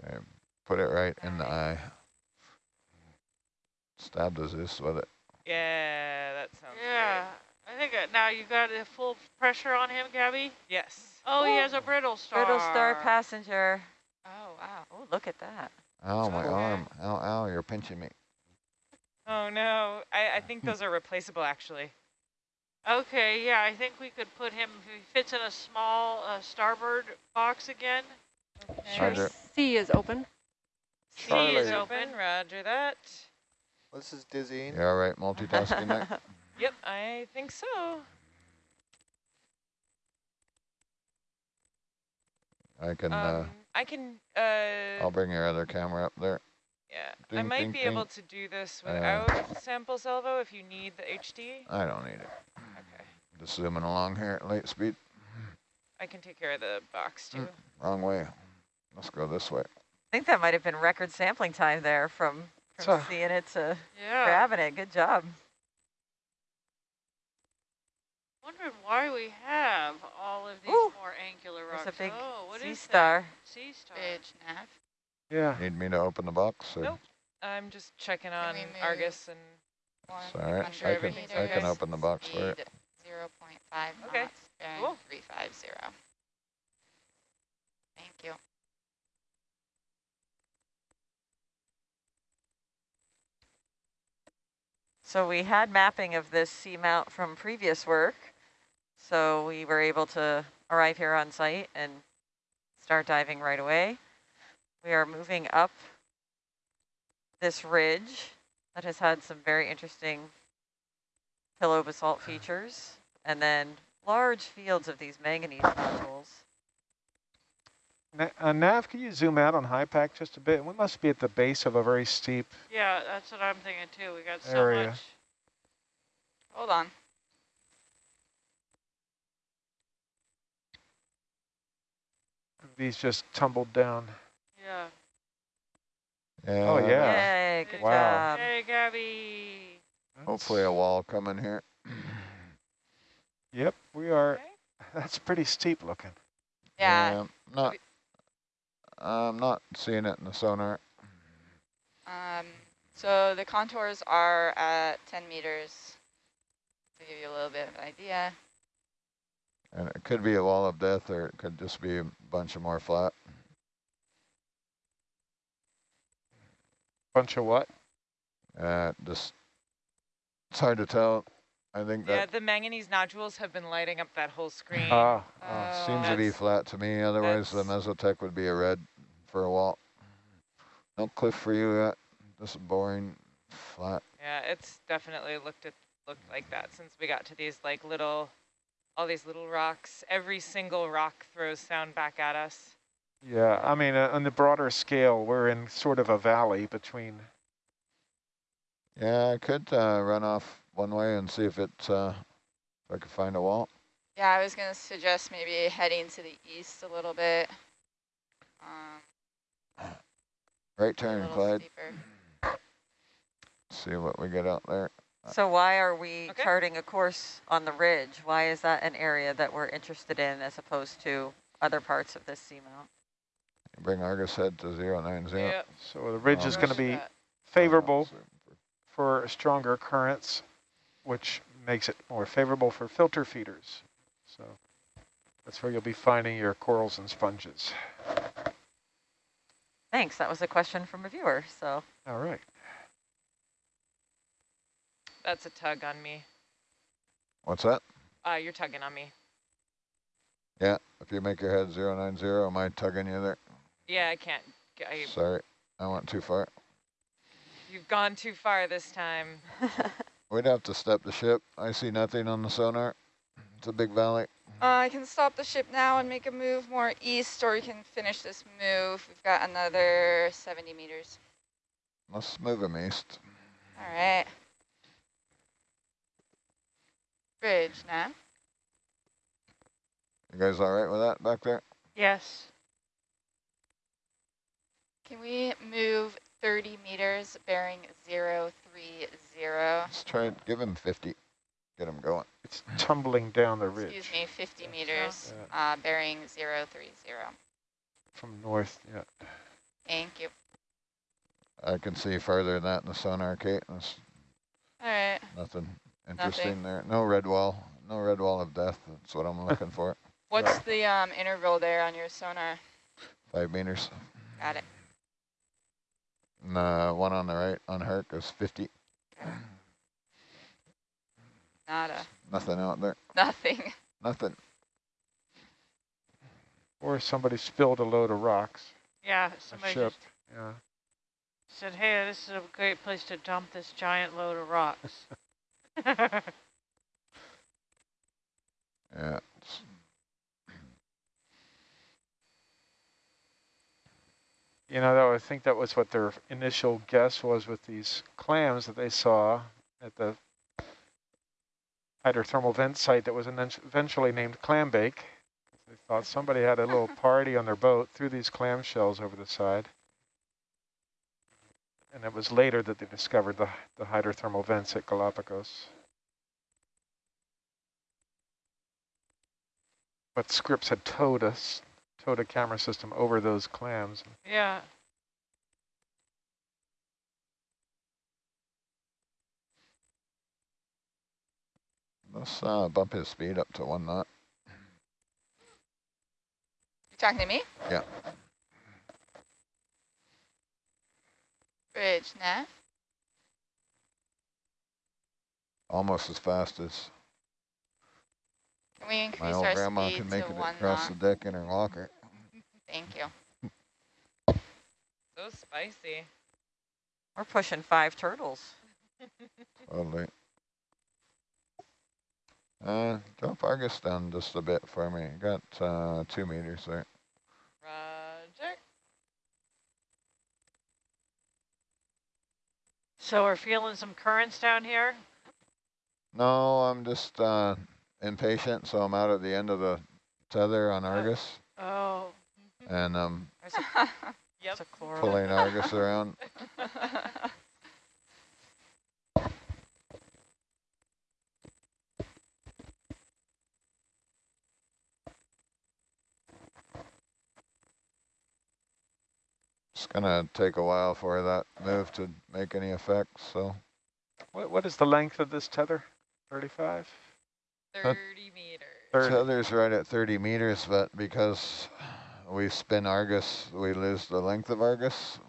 Okay. Put it right in the eye. Stab the Zeus with it. Yeah, that sounds Yeah, I think uh, now you got the full pressure on him, Gabby. Yes. Oh, he has a brittle star. brittle star passenger. Oh, wow. Oh, look at that. Ow, my Okay. arm. Ow, ow, you're pinching me. Oh, no. I, I think those are replaceable, actually. Okay, yeah, I think we could put him. If he fits in a small uh, starboard box again. Okay. Roger. C is open. C Charlie. is Open. open. Roger that. Well, this is dizzying. You all right multitasking there? Yep, I think so. I can, Um, uh, I can, uh, I'll bring your other camera up there. yeah. I might ding, be ding. able to do this Uh, without sample salvo if you need the HD. I don't need it. Okay. Just zooming along here at light speed. I can take care of the box too. Hmm, wrong way. Let's go this way. I think that might have been record sampling time there from from So- seeing it to Yeah. grabbing it. Good job. Wondering why we have all of these Ooh, more angular There's rocks. a big oh, what sea is star. that? Sea star. Bridge nav. Yeah. Need me to open the box? Or? Nope. I'm just checking on Argus and One It's all right. hundred sure I can, I can open the box for it. Speed 0.5 Okay, knots, bearing cool. 350. Thank you. So we had mapping of this seamount from previous work. So we were able to arrive here on site and start diving right away. We are moving up this ridge that has had some very interesting pillow basalt features and then large fields of these manganese nodules. Na uh, Nav, can you zoom out on HYPACK just a bit? We must be at the base of a very steep. Yeah, that's what I'm thinking too. We got so Area. much. Hold on. These just tumbled down. Yeah. Yeah. Oh, yeah. Yay, good Wow. job. Hey, Gabby. Hopefully a wall coming here. Yep, we are. Okay. That's pretty steep looking. Yeah. Not. I'm not seeing it in the sonar. Um, so the contours are at 10 meters to give you a little bit of an idea. And it could be a wall of death or it could just be a bunch of more flat. Bunch of what? Uh, just, it's hard to tell. I think Yeah, that the manganese nodules have been lighting up that whole screen. Ah, Uh, ah. seems to be flat to me. Otherwise, the that's- Mesotech would be a red for a while. No cliff for you yet. Just boring, flat. Yeah, it's definitely looked at looked like that since we got to these like little, all these little rocks. Every single rock throws sound back at us. yeah. I mean, uh, on the broader scale, we're in sort of a valley between. Yeah, I could uh, run off one way and see if it, uh, if I could find a wall. Yeah, I was going to suggest maybe heading to the east a little bit. Um, Right turn, Clyde. steeper. See what we get out there. So why are we Okay. charting a course on the ridge? Why is that an area that we're interested in as opposed to other parts of this seamount? Bring Argus head to 090. Yep. So the ridge Oh, is going to be that. favorable for stronger currents, which makes it more favorable for filter feeders. So that's where you'll be finding your corals and sponges. Thanks, that was a question from a viewer, so. All right. That's a tug on me. What's that? Uh, you're tugging on me. Yeah, if you make your head 090, am I tugging you there? Yeah, I can't. g- I, Sorry, I went too far. You've gone too far this time. We'd have to step the ship. I see nothing on the sonar. It's a big valley. Uh, I can stop the ship now and make a move more east, or we can finish this move. We've got another 70 meters. Let's move him east. All right. Bridge now. You guys all right with that back there? Yes. Can we move 30 meters bearing 030? Let's try it. Give him 50. Get him going. It's tumbling down the ridge Excuse me, 50 meters Yeah. uh, bearing 030. from north. Yeah. Thank you. I can see farther than that in the sonar, Kate. There's All right. nothing interesting there. No red wall. No red wall of death. That's what I'm looking for. What's the um, interval there on your sonar? Five meters. Got it. And the one on the right on Herc is 50. Nada. Nothing out there. Nothing. Nothing. Or somebody spilled a load of rocks. Yeah, A somebody ship. just Yeah. said, hey, this is a great place to dump this giant load of rocks. Yeah. it's- You know, that, I think that was what their initial guess was with these clams that they saw at the hydrothermal vent site that was eventually named Clambake. They thought somebody had a little party on their boat, threw these clam shells over the side. And it was later that they discovered the, the hydrothermal vents at Galapagos. But Scripps had towed us, towed a camera system over those clams. Yeah. Let's uh, bump his speed up to one knot. You talking to me? Yeah. Bridge, nav. Almost as fast as Can we my old our grandma speed can make it across knot? the deck in her locker. Thank you. So spicy. We're pushing five turtles. Totally. Uh, drop Argus down just a bit for me. Got uh, two meters there. Roger. So we're feeling some currents down here. No, I'm just uh, impatient, so I'm out at the end of the tether on Argus, Oh, and um, I'm a, Yep. there's a chloral. pulling Argus around. It's gonna take a while for that move to make any effect, so What, what is the length of this tether? 35? 30 meters. 30. tether's right at 30 meters, but because we spin Argus, we lose the length of Argus.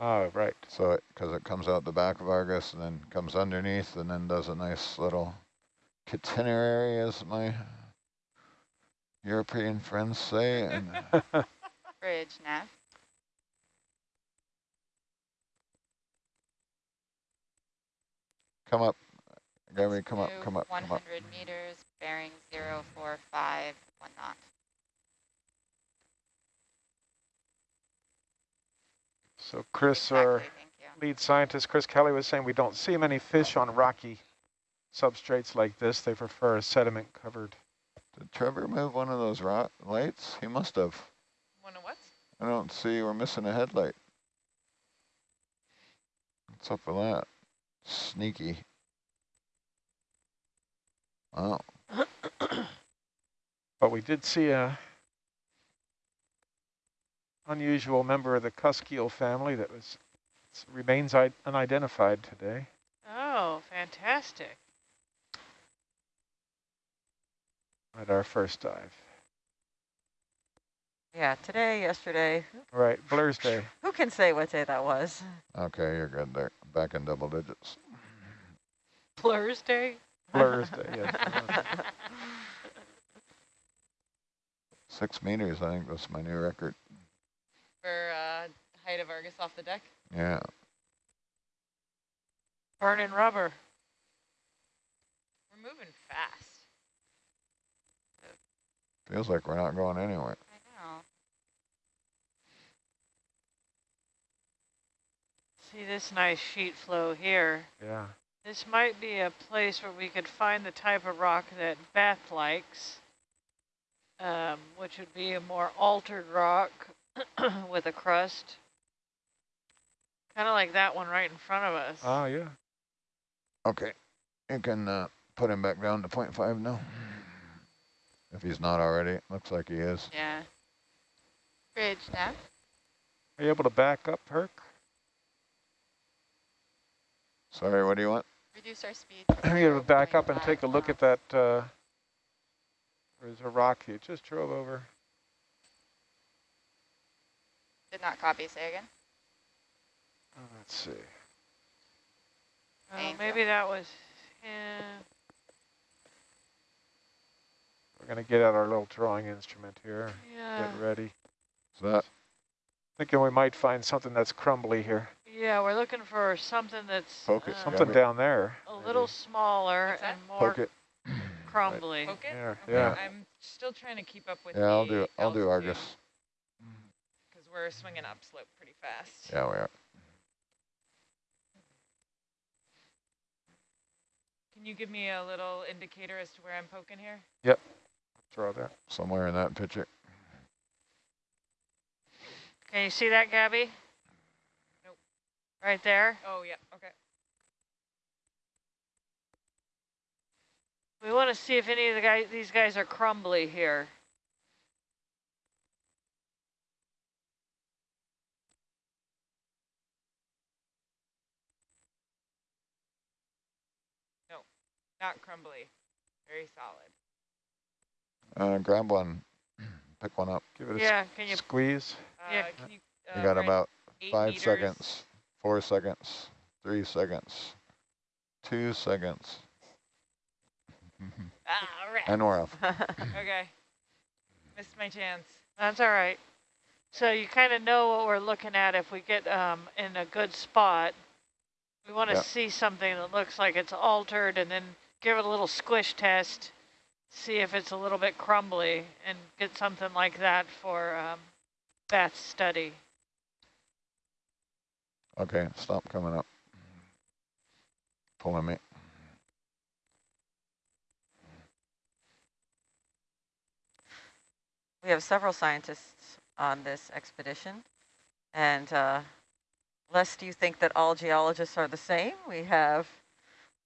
Oh, right. So it, because it comes out the back of Argus and then comes underneath and then does a nice little catenary, as my European friends say. And Bridge, nav. come up, Gabby, come up, come up, come up. 100 meters, bearing 045, one knot. So Chris, our Exactly, thank you. lead scientist, Chris Kelley was saying we don't see many fish on rocky substrates like this. They prefer a sediment covered. Did Trevor move one of those rot lights? He must have. Wanna what? I don't see, we're missing a headlight. What's up with that? Sneaky. Oh, But we did see a unusual member of the cusk-eel family that was remains unidentified today. oh, fantastic. at our first dive. Yeah, today, yesterday. Right, Blur's Day. Who can say what day that was? okay, you're good there. Back in double digits. Blur's Day. Blur's Day, yes. Six meters, I think that's my new record. For uh, height of Argus off the deck? Yeah. Burning rubber. We're moving fast. Feels like we're not going anywhere. I know. See this nice sheet flow here. Yeah. This might be a place where we could find the type of rock that Beth likes, um, which would be a more altered rock with a crust. Kind of like that one right in front of us. Oh, yeah. Okay, you can uh, put him back down to 0.5 now. If he's not already, looks like he is. Yeah. Bridge, nav. Are you able to back up, Herc? Sorry, what do you want? Reduce our speed. Are you able to back up and take a look at that, uh, there's a rock you just drove over. Did not copy, say again. Let's see. Oh, maybe that was, yeah. We're going to get out our little drawing instrument here. Yeah, Get ready. Is that Thinking we might find something that's crumbly here. yeah, we're looking for something that's Poke it, um, Something Gabby. down there. a maybe. little smaller and more poke it? crumbly. Poke it? There, Okay, yeah. I'm still trying to keep up with Yeah, I'll do. I'll do Argus. Because we're swinging upslope pretty fast. Yeah, we are. Can you give me a little indicator as to where I'm poking here? Yep. Throw that Somewhere in that picture. Can you see that, Gabby? Nope. Right there. Oh, yeah, okay. We want to see if any of the guys, these guys are crumbly here. Not crumbly. Very solid. Uh, grab one, pick one up. Give it a can you? squeeze. Uh, Yeah. can you, You uh, got run about five meters? seconds, four seconds, three seconds, two seconds. Ah, all right. And we're off. Okay. Missed my chance. That's all right. So you kind of know what we're looking at if we get um, in a good spot. We want to Yeah. see something that looks like it's altered and then give it a little squish test, see if it's a little bit crumbly and get something like that for um, Beth's study. Okay, stop coming up. Pulling me. We have several scientists on this expedition. And uh, lest you think that all geologists are the same, we have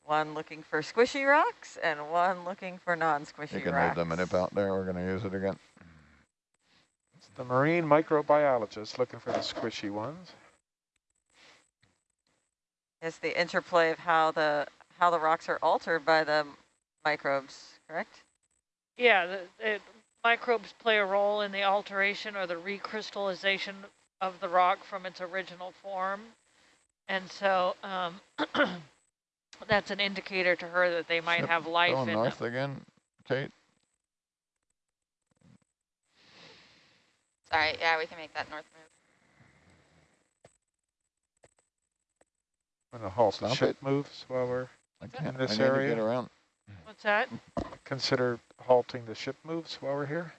one looking for squishy rocks and one looking for non-squishy rocks. You can rocks. leave the minute out there. We're going to use it again. It's the marine microbiologist looking for the squishy ones. It's the interplay of how the how the rocks are altered by the microbes, correct? Yeah, the, the microbes play a role in the alteration or the recrystallization of the rock from its original form. And so um, that's an indicator to her that they might Ship have life Going in north them. again, Kate. Sorry, yeah, we can make that north move. I'm going to halt the Stop ship it. moves while we're I can't. this I need to area? get around. What's that? consider halting the ship moves while we're here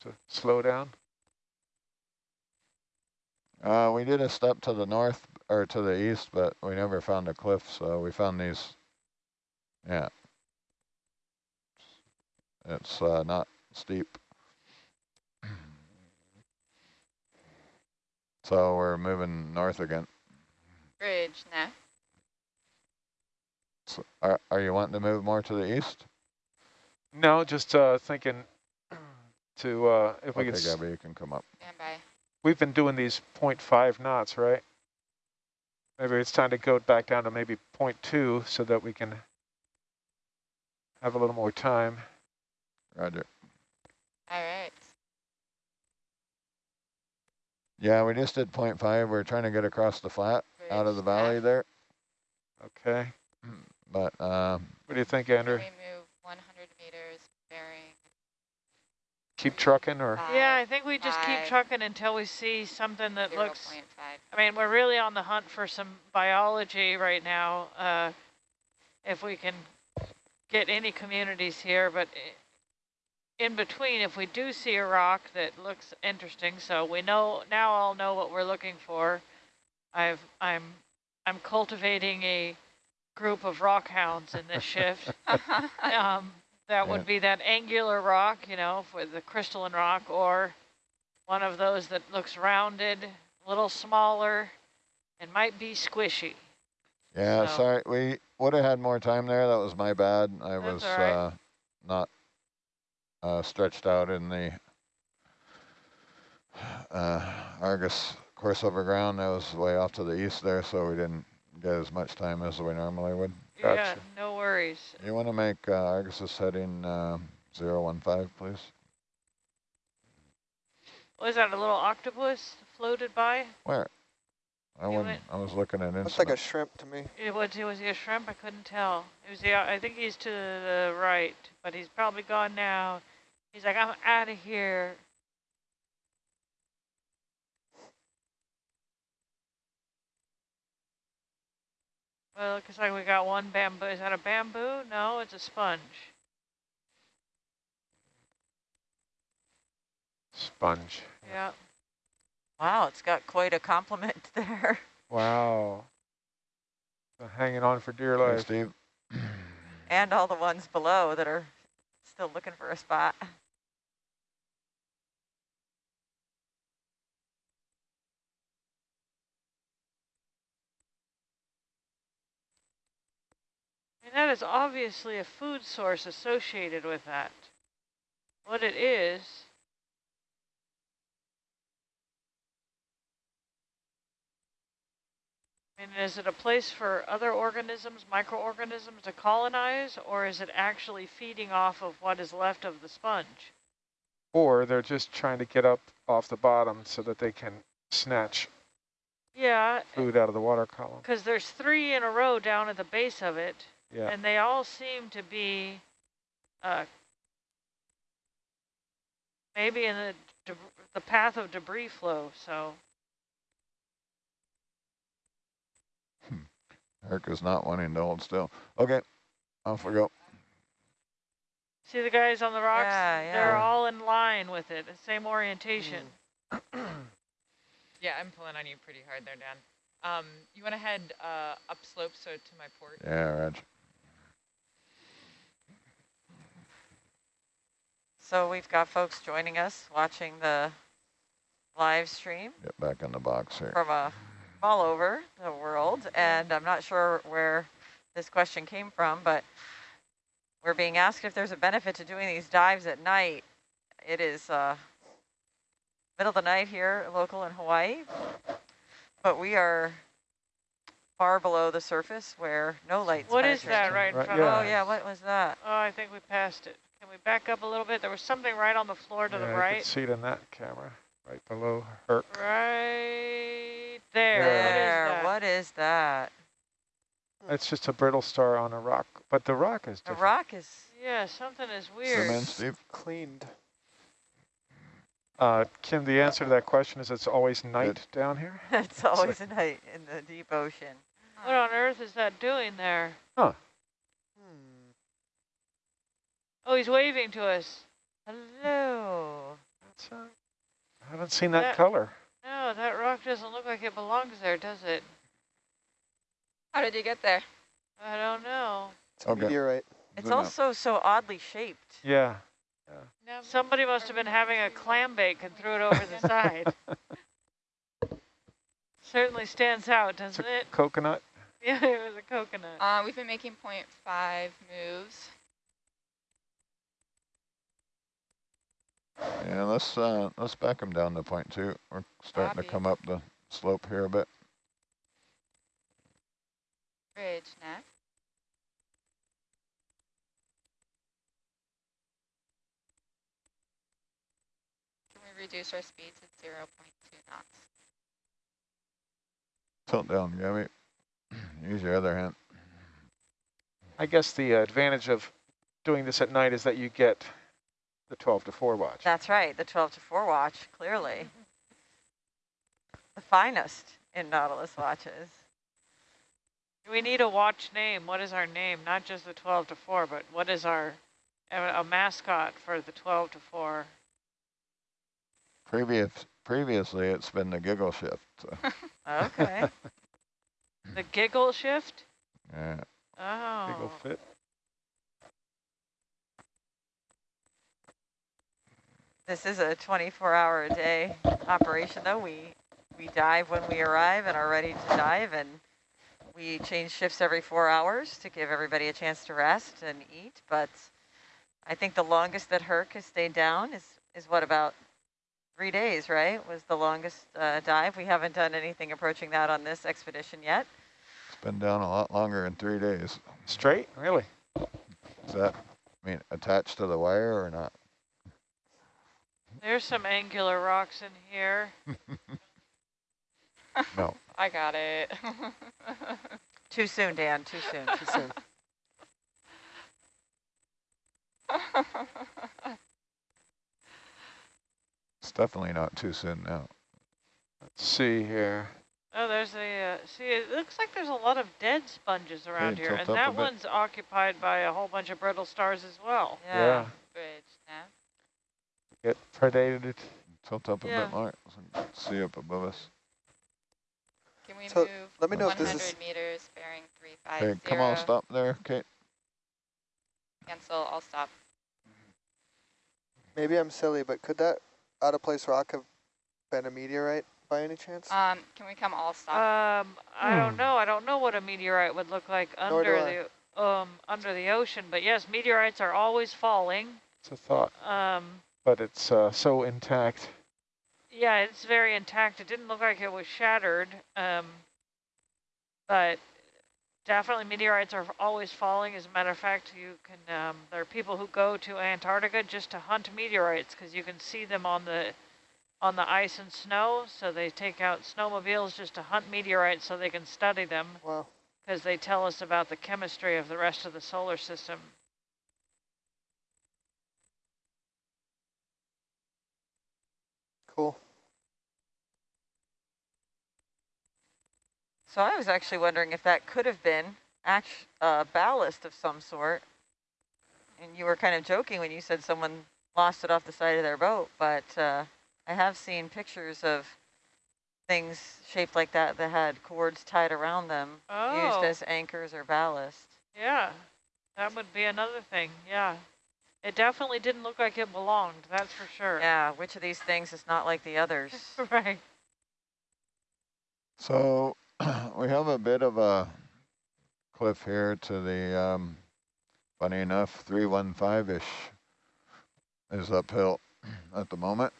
to slow down. Uh, we did a step to the north or to the east, but we never found a cliff, so we found these. Yeah. It's uh, not steep. So we're moving north again. Bridge, nah. So are, are you wanting to move more to the east? No, just uh, thinking to uh, if we Okay, could. s- Gabby, you can come up. Stand by. We've been doing these 0.5 knots, right? Maybe it's time to go back down to maybe 0.2 so that we can have a little more time. Roger. All right. Yeah, we just did 0.5. We're trying to get across the flat out of the Bridge, nah. valley there. Okay. But um, What do you think, We Andrew? move 100 meters, bearing Keep trucking or? five, Yeah, I think we just keep trucking until we see something that looks 0.5. I mean, we're really on the hunt for some biology right now. Uh, if we can get any communities here, but in between, if we do see a rock that looks interesting, so we know now I'll know what we're looking for. I've I'm I'm cultivating a group of rock hounds in this shift. um, that Yeah. would be that angular rock, you know, with the crystalline rock, or one of those that looks rounded, a little smaller, and might be squishy. yeah, So- sorry. We would have had more time there. That was my bad. I That's was right. uh, not uh, stretched out in the uh, Argus course over ground. That was way off to the east there, so we didn't get as much time as we normally would. Yeah, Gotcha. no worries. You want to make uh, Argus's heading uh, 015, please? Was that a little octopus floated by? Where? I wasn't. went- I was looking at it. Looks like a shrimp to me. It was, it was he a shrimp? I couldn't tell. It was the, I think he's to the right, but he's probably gone now. He's like, I'm out of here. Well, it looks like we got one bamboo. Is that a bamboo? No, it's a sponge. Sponge. Yeah. Wow, it's got quite a compliment there. Wow. Been hanging on for dear Hey, life. Steve. And all the ones below that are still looking for a spot. Mean, that is obviously a food source associated with that. What it is, I mean, is it a place for other organisms, microorganisms to colonize, or is it actually feeding off of what is left of the sponge? Or they're just trying to get up off the bottom so that they can snatch Yeah, food out of the water column. because there's three in a row down at the base of it, Yeah. and they all seem to be uh, maybe in the the path of debris flow. So Herc is not wanting to hold still. Okay, off we go. see the guys on the rocks? Yeah, yeah. They're all in line with it, the same orientation. Yeah, I'm pulling on you pretty hard there, Dan. Um, you want to head uh, upslope, so to my port. Yeah, Reg. So we've got folks joining us watching the live stream Get back in the box here. from uh, all over the world. And I'm not sure where this question came from, but we're being asked if there's a benefit to doing these dives at night. It is uh, middle of the night here, local in Hawaii, but we are far below the surface where no light's What is that right in Right, front Oh of us? yeah, what was that? Oh, I think we passed it. Can we back up a little bit? There was something right on the floor to yeah, the I right. can see it in that camera, right below her. Right there. There, What is that? what is that? It's just a brittle star on a rock, but the rock is The rock is Yeah, something is Zoom weird. in, Steve. Cleaned. Uh, Kim, the answer to that question is it's always night down here. it's always a night in the deep ocean. What on earth is that doing there? Hmm. Oh, he's waving to us. Hello. That's, uh, I haven't seen that That- color. No, that rock doesn't look like it belongs there, does it? How did you get there? I don't know. It's a Okay. meteorite. It's Zoom out. also so oddly shaped. Yeah. No, Somebody must have been having a clam bake and threw it over the side. Certainly stands out, doesn't a it? coconut. Yeah, it was a coconut. Uh, we've been making 0.5 moves. Yeah, let's uh, let's back them down to point two. We're starting Copy. to come up the slope here a bit. Bridge next. Can we reduce our speed to 0.2 knots? Tilt down, Gabby. Use your other hand. I guess the advantage of doing this at night is that you get the 12 to 4 watch. That's right, the 12 to 4 watch, clearly. The finest in Nautilus watches. We need a watch name. What is our name? Not just the 12 to 4, but what is our a, a mascot for the 12 to 4? Previous, previously, it's been the giggle shift. So, Okay. The giggle shift? yeah. Oh. Big ol' fit. This is a 24 hour a day operation though. We we dive when we arrive and are ready to dive and we change shifts every four hours to give everybody a chance to rest and eat. But I think the longest that Herc has stayed down is, is what about three days, right? Was the longest uh, dive. We haven't done anything approaching that on this expedition yet. It's been down a lot longer than three days. Straight? Really? Is that, I mean, attached to the wire or not? There's some angular rocks in here. No. I got it. Too soon, Dan, too soon. Too soon. It's definitely not too soon now. Let's see here. Oh, there's a, uh, see, it looks like there's a lot of dead sponges around Okay, here, and that one's occupied by a whole bunch of brittle stars as well. Yeah. Bridge next. Get predated. Tilt up a Yeah. bit more so see up above us. Can we So, move let me know if 100 this is- meters bearing 350? Okay, come on, stop there, Kate. Cancel, I'll stop. Maybe I'm silly, but could that out of place rock have been a meteorite by any chance? Um, can we come all stop? Um, I don't Hmm. know. I don't know what a meteorite would look like Nor under the um, under the ocean. But yes, meteorites are always falling. It's a thought, Um, but it's uh, so intact. yeah, it's very intact. It didn't look like it was shattered. Um, but definitely meteorites are always falling. As a matter of fact, you can, um, there are people who go to Antarctica just to hunt meteorites because you can see them on the on the ice and snow. So they take out snowmobiles just to hunt meteorites so they can study them Wow. because they tell us about the chemistry of the rest of the solar system. Cool. So I was actually wondering if that could have been act uh, ballast of some sort. And you were kind of joking when you said someone lost it off the side of their boat, but uh, I have seen pictures of things shaped like that that had cords tied around them Oh. used as anchors or ballast. Yeah, that would be another thing. Yeah, it definitely didn't look like it belonged. That's for sure. Yeah, which of these things is not like the others? right. So we have a bit of a cliff here to the, um, funny enough, 315-ish is uphill at the moment,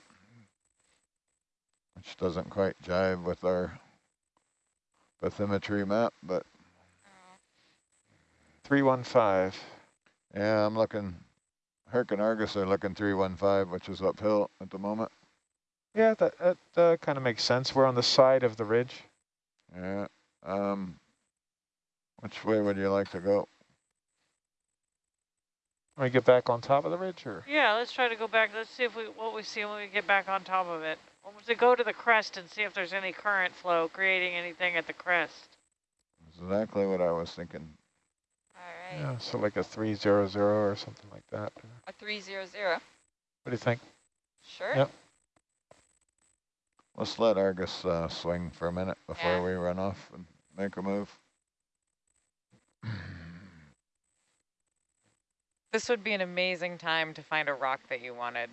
which doesn't quite jive with our bathymetry map, but 315. yeah, I'm looking, Herc and Argus are looking 315, which is uphill at the moment. Yeah, that, that uh, kind of makes sense. We're on the side of the ridge. Yeah. Um, which way would you like to go? Can we get back on top of the ridge or? Yeah, let's try to go back. Let's see if we what we see when we get back on top of it. Or to go to the crest and see if there's any current flow creating anything at the crest. Exactly what I was thinking. All right. Yeah, so like a 300 or something like that. A 300. What do you think? Sure. Yep. Let's let Argus uh, swing for a minute before Yeah. we run off and make a move. This would be an amazing time to find a rock that you wanted.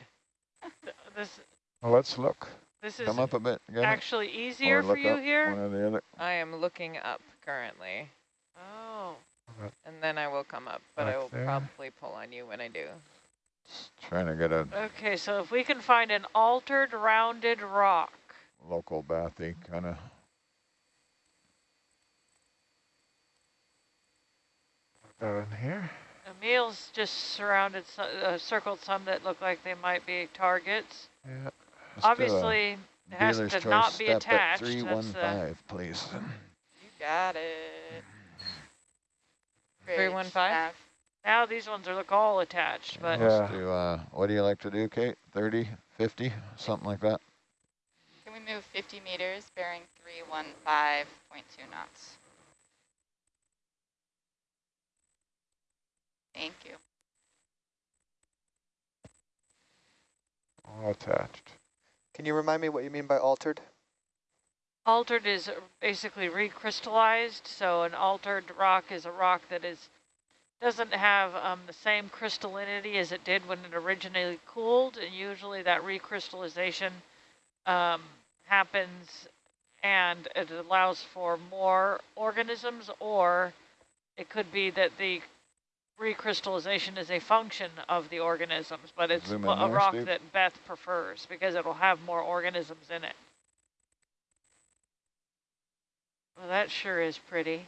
This Well, let's look. this is Come up a bit, Gavin, actually or easier for you here. One or the other. I am looking up currently, Oh, and then I will come up, but I will there. probably pull on you when I do. Just trying to get a okay. So if we can find an altered rounded rock. local bathy kind of. Go in here. Emil's just surrounded, so- uh, circled some that look like they might be targets. Yeah. Obviously, it has to not be step attached. At That's the, 315, please. You got it. Great 315? stuff. now these ones are look all attached, but Yeah. Let's do, uh, what do you like to do, Kate? 30, 50, something like that? Can we move 50 meters bearing 315.2 knots? Thank you. All attached. Can you remind me what you mean by altered? Altered is basically recrystallized. So an altered rock is a rock that is doesn't have um, the same crystallinity as it did when it originally cooled, and usually that recrystallization um, happens and it allows for more organisms, or it could be that the recrystallization is a function of the organisms, but it's a rock Steve. that Beth prefers because it'll have more organisms in it. Well, that sure is pretty.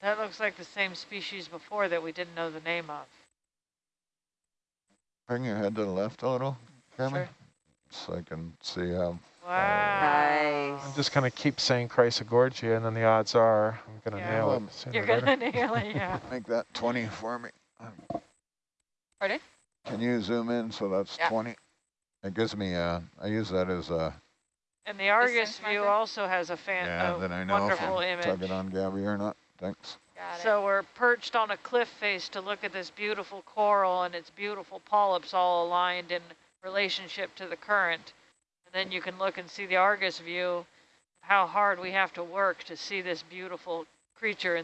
That looks like the same species before that we didn't know the name of. Bring your head to the left a little, Cameron, Sure. so I can see how. Wow. Nice. I'm just going to keep saying Chrysogorgia, and then the odds are I'm going to Yeah. nail it You're gonna nail it, yeah. Make that 20 for me. Pardon? Can you zoom in so that's Yeah. 20? It gives me, uh, I use that as a, And the Argus view also has a fan, yeah, a then I know if wonderful I'm image. tugging on Gabby or not. Thanks. Got it. So we're perched on a cliff face to look at this beautiful coral and its beautiful polyps all aligned in relationship to the current. Then you can look and see the Argus view, how hard we have to work to see this beautiful creature